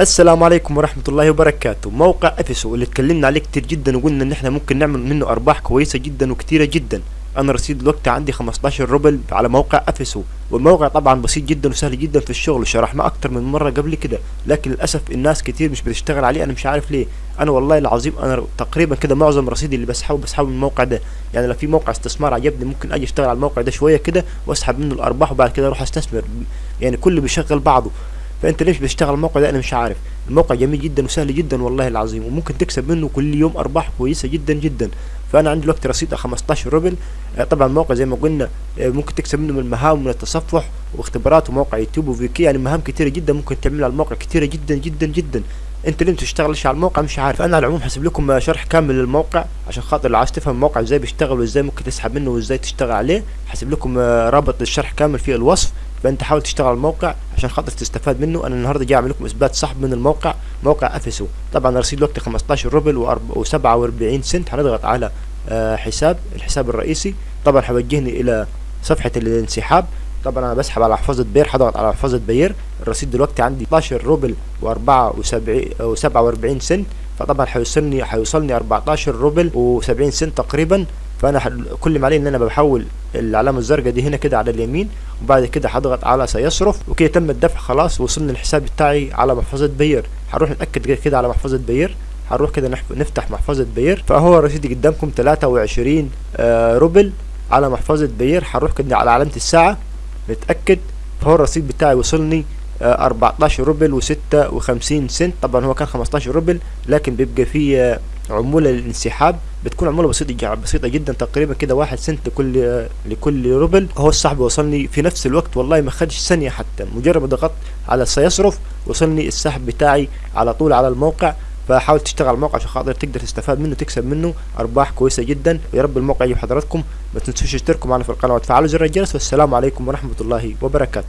السلام عليكم ورحمة الله وبركاته. موقع إفيسو اللي اتكلمنا عليه كتير جدا وقلنا إن إحنا ممكن نعمل منه أرباح كويسة جدا وكتيرة جدا. أنا رصيد الوقت عندي 15 روبل على موقع إفيسو. والموقع طبعا بسيط جدا وسهل جدا في الشغل شرحناه أكتر من مرة قبل كده. لكن للأسف الناس كتير مش بتشتغل عليه أنا مش عارف ليه. أنا والله العظيم أنا تقريبا كده معظم رصيدي اللي بسحبه بسحبه من الموقع ده. يعني لو في موقع استثمار عجبني ممكن أجي أشتغل على الموقع ده شوية كده وأسحب منه الأرباح وبعد كده أروح أستثمر. يعني كله بيشغل بعضه. فأنت ليش بتشتغل الموقع ده؟ أنا مش عارف. الموقع جميل جدا وسهل جدا والله العظيم وممكن تكسب منه كل يوم أرباح كويسة جدا جدا. فأنا عندي دلوقتي رصيد 15 روبل. آه، طبعا الموقع زي ما قلنا آه، ممكن تكسب منه من المهام من التصفح واختبارات وموقع يوتيوب وفيكي يعني مهام كتيرة جدا ممكن تعملها على الموقع كتيرة جدا جدا جدا. أنت ليه تشتغلش على الموقع؟ مش عارف. أنا على العموم حسب لكم شرح كامل للموقع عشان خاطر لو عايز تفهم الموقع إزاي بيشتغل وإزاي ممكن تسحب منه وإزاي تشتغل عليه حسب لكم آه، رابط الشرح كامل في الوصف. فأنت حاول تشتغل على الموقع. عشان خاطر تستفاد منه. أنا النهارده جاي أعمل لكم إثبات سحب من الموقع موقع أفيسو. طبعا رصيد وقت 15 روبل و47 سنت. هنضغط على آه، حساب الحساب الرئيسي. طبعا هيوجهني إلى صفحة الانسحاب. طبعا أنا بسحب على محفظه بير هضغط على محفظه بير. الرصيد دلوقتي عندي 12 روبل و47 سنت. فطبعا هيوصلني هيوصلني 14 روبل و70 سنت تقريبا. فأنا كل ما علي إن أنا بحول العلامه الزرقاء دي هنا كده على اليمين وبعد كده هضغط على سيصرف وكده تم الدفع خلاص وصلنا الحساب بتاعي على محفظة بير. هنروح نتاكد كده- على محفظة بير. هنروح كده نفتح محفظة بير. فهو رصيدي قدامكم 23 آه روبل على محفظة بير. هنروح كده على علامة الساعة نتأكد. فهو الرصيد بتاعي وصلني آه 14 روبل و56 سنت. طبعا هو كان 15 روبل لكن بيبقى فيه آه، عمولة للانسحاب بتكون عمولة بسيطة بسيطة جدا تقريبا كده واحد سنت لكل لكل روبل. هو السحب وصلني في نفس الوقت والله ما خدش ثانية حتى مجرد ما ضغطت على سيصرف وصلني السحب بتاعي على طول على الموقع. فحاول تشتغل على الموقع عشان خاطر تقدر تستفاد منه تكسب منه أرباح كويسة جدا. ويا رب الموقع يجيب حضراتكم ما تنسوش تشتركوا معنا في القناة وتفعلوا زر الجرس. والسلام عليكم ورحمة الله وبركاته.